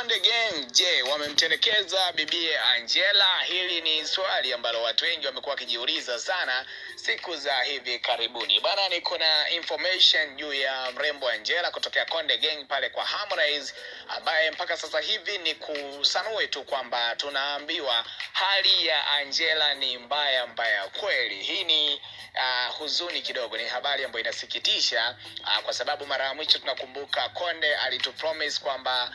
Konde Gang, je, wamemtelekeza bibie Angela? Hili ni swali ambalo watu wengi wamekuwa wakijiuliza sana siku za hivi karibuni. Bana, niko na information juu ya mrembo Angela kutokea Konde Gang pale kwa Harmonize, ambaye mpaka sasa hivi ni kusanue tu kwamba tunaambiwa hali ya Angela ni mbaya mbaya kweli. Hii ni uh, huzuni kidogo, ni habari ambayo inasikitisha uh, kwa sababu mara ya mwisho tunakumbuka Konde alitupromise kwamba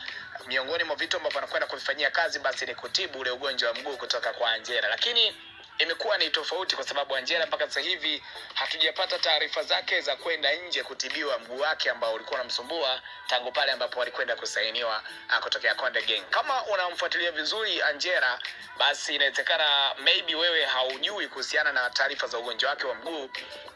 miongoni mwa vitu ambavyo anakwenda kuvifanyia kazi basi ni kutibu ule ugonjwa wa mguu kutoka kwa Angela, lakini imekuwa ni tofauti kwa sababu Angela mpaka sasa hivi hatujapata taarifa zake za kwenda nje kutibiwa mguu wake ambao ulikuwa unamsumbua tangu pale ambapo alikwenda kusainiwa ah, kutokea Konde Gang. Kama unamfuatilia vizuri Angela, basi inawezekana maybe wewe haujui kuhusiana na taarifa za ugonjwa wake wa mguu.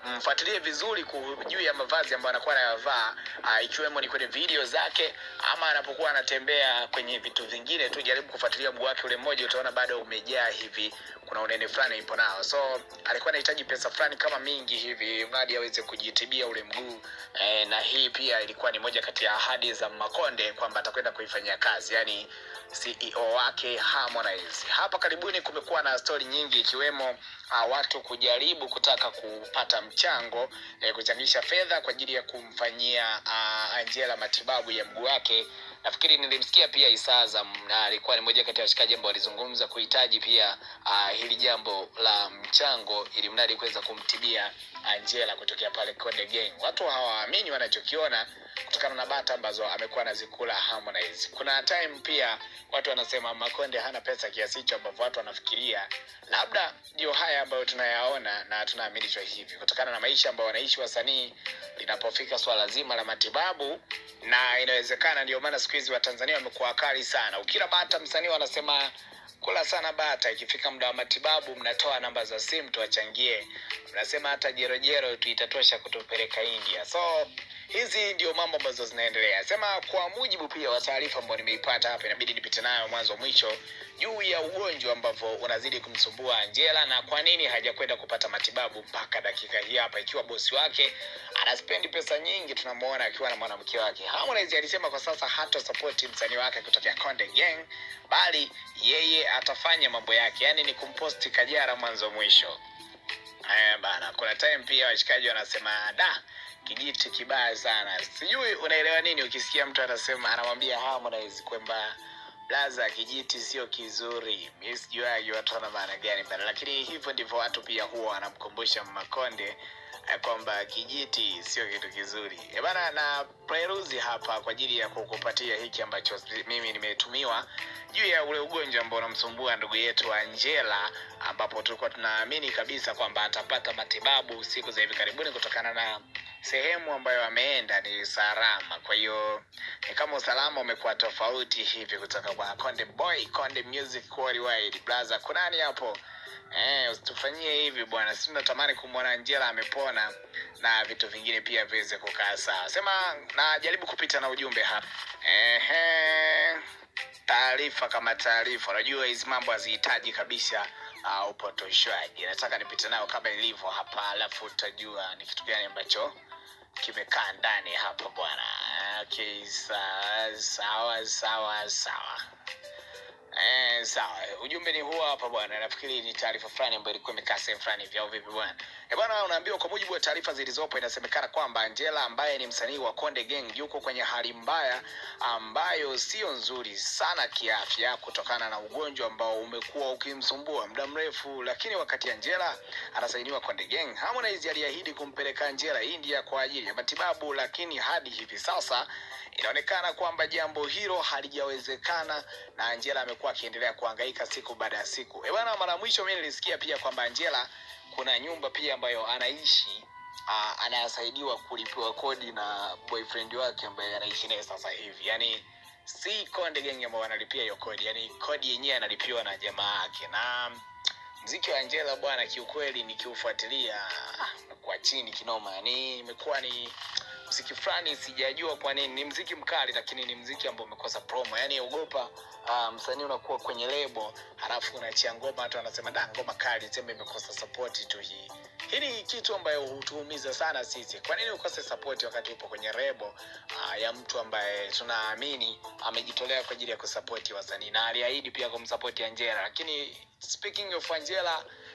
Mfuatilie vizuri juu ya mavazi ambayo anakuwa anayavaa, uh, ikiwemo ni kwenye video zake ama anapokuwa anatembea kwenye vitu vingine tu. Jaribu kufuatilia mguu wake ule mmoja, utaona bado umejaa hivi kuna unene fulani ipo nao, so alikuwa anahitaji pesa fulani kama mingi hivi mradi aweze kujitibia ule mguu. E, na hii pia ilikuwa ni moja kati ya ahadi za Makonde kwamba atakwenda kuifanyia kazi, yani CEO wake Harmonize. Hapa karibuni kumekuwa na stori nyingi ikiwemo uh, watu kujaribu kutaka kupata mchango eh, kuchangisha fedha kwa ajili ya kumfanyia uh, Angela matibabu ya mguu wake nafikiri nilimsikia pia Isaza na alikuwa ni moja kati ya washikaji ambao walizungumza kuhitaji pia uh, hili jambo la mchango ili mradi kuweza kumtibia Angela kutokea pale Konde Gang. Watu hawaamini wanachokiona kutokana na bata ambazo amekuwa anazikula Harmonize. Kuna time pia watu wanasema Makonde hana pesa kiasi hicho ambavyo watu wanafikiria labda ndio haya ambayo tunayaona na tunaaminishwa hivi kutokana na maisha ambayo wanaishi wasanii linapofika swala zima la matibabu na inawezekana ndio maana siku hizi watanzania wamekuwa wakali sana. Ukila bata msanii wanasema kula sana bata. Ikifika muda wa matibabu mnatoa namba za simu tuwachangie. Mnasema hata jerojero tuitatosha kutupeleka india. So hizi ndio mambo ambazo zinaendelea. Sema kwa mujibu pia wa taarifa ambayo nimeipata hapa inabidi nipite nayo mwanzo mwisho juu ya ugonjwa ambavyo unazidi kumsumbua angela na kwa nini hajakwenda kupata matibabu mpaka dakika hii hapa ikiwa bosi wake anaspendi pesa nyingi tunamwona akiwa na mwanamke wake. Harmonize alisema kwa sasa hata support msanii wake kutokea konde gang bali yeye atafanya mambo yake yaani ni kumposti kajara mwanzo mwisho. Haya bana, kuna time pia washikaji wanasema da kijiti kibaya sana. Sijui unaelewa nini ukisikia mtu anasema anamwambia Harmonize kwamba blaza kijiti sio kizuri. Mimi sijuagi watu wana maana gani bana, lakini hivyo ndivyo watu pia huwa wanamkumbusha Makonde eh, kwamba kijiti sio kitu kizuri. E bana, na preruzi hapa kwa ajili ya kukupatia hiki ambacho mimi nimetumiwa juu ya ule ugonjwa ambao unamsumbua ndugu yetu Angela, ambapo tulikuwa tunaamini kabisa kwamba atapata matibabu siku za hivi karibuni kutokana na sehemu ambayo ameenda ni salama. Kwa hiyo ni kama usalama umekuwa tofauti hivi kutoka kwa Konde Boy, Konde Music Worldwide. Blaza, kunani hapo? Eh, usitufanyie hivi bwana, si natamani kumwona Angela amepona na vitu vingine pia viweze kukaa sawa. Sema najaribu kupita na ujumbe hapa. Ehe taarifa kama taarifa. Unajua hizi mambo hazihitaji kabisa uh, upotoshaji. Nataka nipite nayo kama ilivyo hapa, alafu utajua ni kitu gani ambacho kimekaa ndani hapa bwana. Okay, sawa sawa sawa sawa. Eh, sawa. Ujumbe ni huo hapa bwana. Nafikiri ni taarifa fulani ambayo ilikuwa imekaa sehemu fulani vyao vipi bwana? Eh bwana, unaambiwa kwa mujibu wa taarifa zilizopo inasemekana kwamba Angela ambaye ni msanii wa Konde Gang yuko kwenye hali mbaya ambayo sio nzuri sana kiafya kutokana na ugonjwa ambao umekuwa ukimsumbua muda mrefu, lakini wakati Angela anasainiwa Konde Gang, Harmonize aliahidi kumpeleka Angela India kwa ajili ya matibabu, lakini hadi hivi sasa inaonekana kwamba jambo hilo halijawezekana na Angela amekuwa akiendelea kuhangaika siku baada ya siku. Bwana, mara mwisho mimi nilisikia pia kwamba Angela kuna nyumba pia ambayo anaishi uh, anasaidiwa kulipiwa kodi na boyfriend wake ambaye anaishi naye sasa hivi, yani si Konde gengi ambao wanalipia hiyo kodi, yani kodi yenyewe analipiwa na jamaa yake. Na mziki wa Angela bwana, kiukweli nikiufuatilia ah, kwa chini kinoma, yani imekuwa ni mziki fulani sijajua kwa nini. Ni mziki mkali lakini ni mziki ambao umekosa promo. Yani ogopa uh, msanii unakuwa kwenye lebo halafu unachia ngoma watu wanasema da ngoma kali sema imekosa support tu hii hii ni kitu ambayo hutuumiza sana sisi. Kwa nini ukose support wakati upo kwenye rebo uh, ya mtu ambaye tunaamini amejitolea kwa ajili ya kusapoti wasanii na aliahidi pia kumsapoti Angela, lakini speaking of Angela